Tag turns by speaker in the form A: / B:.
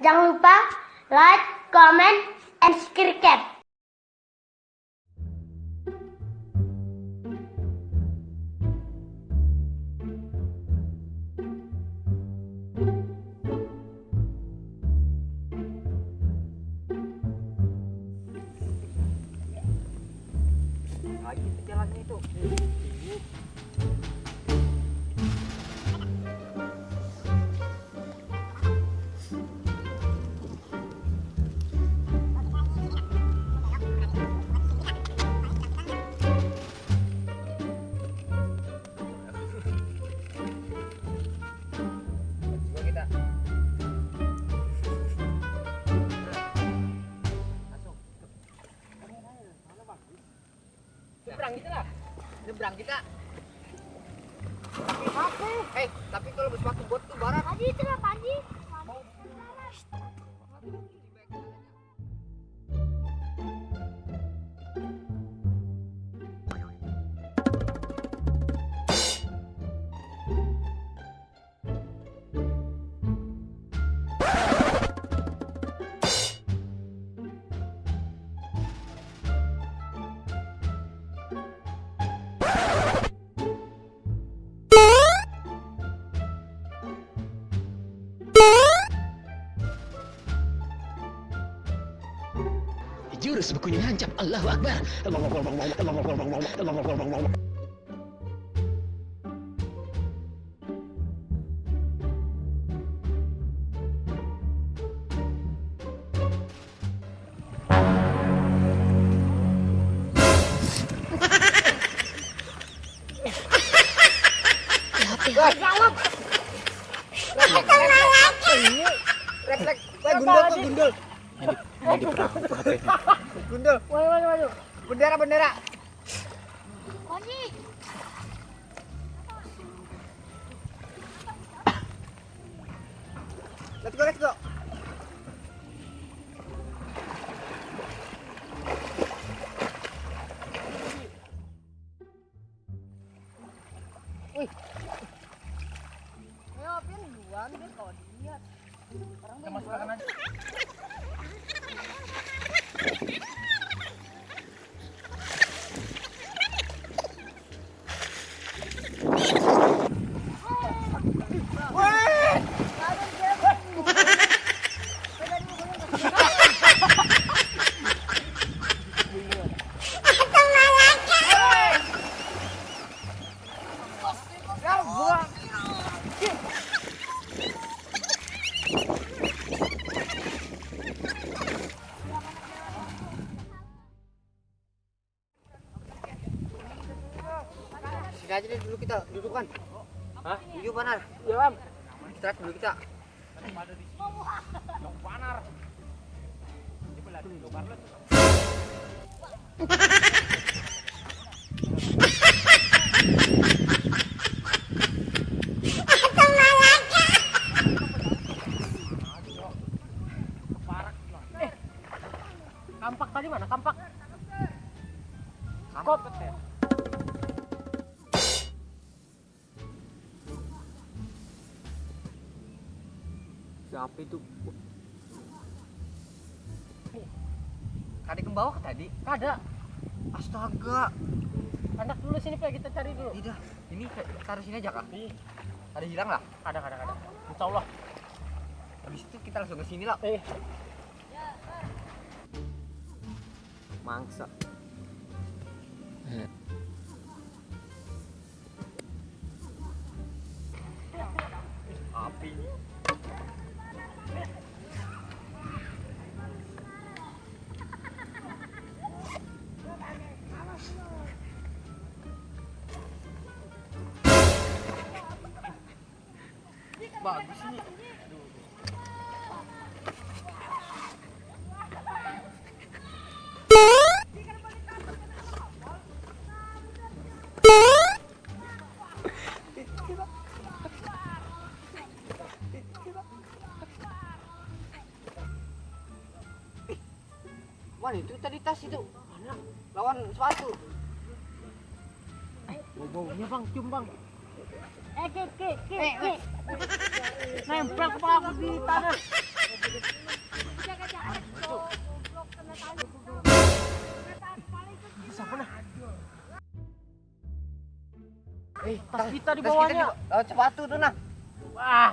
A: Jangan lupa like, comment, and subscribe.
B: lagi itu Nyebrang kita. Apa? Eh, tapi kalau bersepatu bot tuh barat.
A: Tadi itu apa
C: Jurus bekunya hancap. Allahu Akbar.
B: Wah, gundul
C: Ini diperampok ini.
B: Gundul.
A: Waduh, waduh, waduh.
B: Bendera, bendera. Let's go, let's go.
A: Ayo, Pin, duluan, kalau dilihat. Orang
B: masukkan aja. Sini aja deh dulu kita dudukan. Hah? Duduk panar.
A: Iya, Bang.
B: Istirahat dulu kita.
A: Kampak
B: Siapa itu? Kade ke bawah tadi?
A: Ada.
B: Astaga.
A: Anak dulu sini, Pak. Kita cari dulu.
B: Tidak. Ini taruh sini aja kak. Ada hilang lah.
A: Ada, ada, ada. Insya Allah.
B: Habis itu kita langsung ke sini lah.
A: Eh,
B: Mangsa. Api. Bagus ini. Mana itu tadi tas itu? Mana? Lawan sepatu.
A: bau-baunya, Bang. Cium, Bang. Eh, ke, ke,
B: Eh,
A: ke. Nempel kepala aku di tanah.
B: Eh,
A: Tas kita di bawahnya.
B: oh, sepatu tuh nah.
A: Wah,